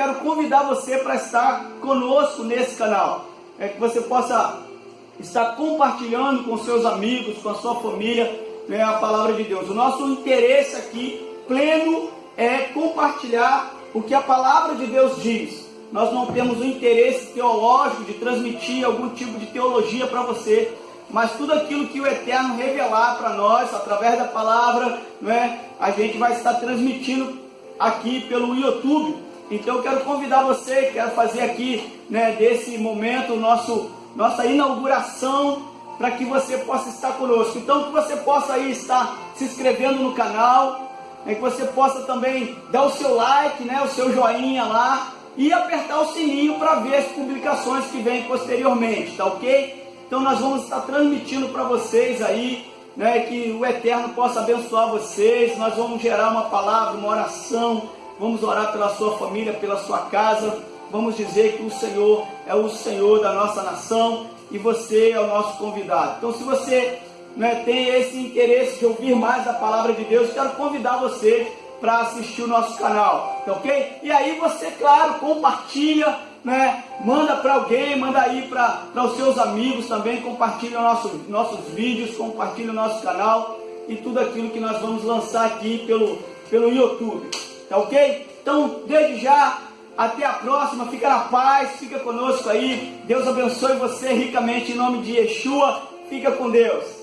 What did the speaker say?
quero convidar você para estar conosco nesse canal. É que você possa estar compartilhando com seus amigos, com a sua família, né, a palavra de Deus. O nosso interesse aqui, pleno, é compartilhar o que a palavra de Deus diz. Nós não temos o interesse teológico de transmitir algum tipo de teologia para você, mas tudo aquilo que o Eterno revelar para nós, através da palavra, não é? a gente vai estar transmitindo aqui pelo YouTube. Então eu quero convidar você, quero fazer aqui, né, desse momento, nosso, nossa inauguração, para que você possa estar conosco. Então que você possa aí estar se inscrevendo no canal, é que você possa também dar o seu like, né, o seu joinha lá e apertar o sininho para ver as publicações que vêm posteriormente, tá ok? Então nós vamos estar transmitindo para vocês aí, né, que o Eterno possa abençoar vocês, nós vamos gerar uma palavra, uma oração, vamos orar pela sua família, pela sua casa, vamos dizer que o Senhor é o Senhor da nossa nação e você é o nosso convidado. Então se você né, tem esse interesse de ouvir mais da palavra de Deus, quero convidar você para assistir o nosso canal, tá ok? E aí você, claro, compartilha, né? Manda para alguém, manda aí para os seus amigos também, compartilha nosso, nossos vídeos, compartilha o nosso canal e tudo aquilo que nós vamos lançar aqui pelo, pelo YouTube, tá ok? Então, desde já, até a próxima, fica na paz, fica conosco aí, Deus abençoe você ricamente em nome de Yeshua, fica com Deus.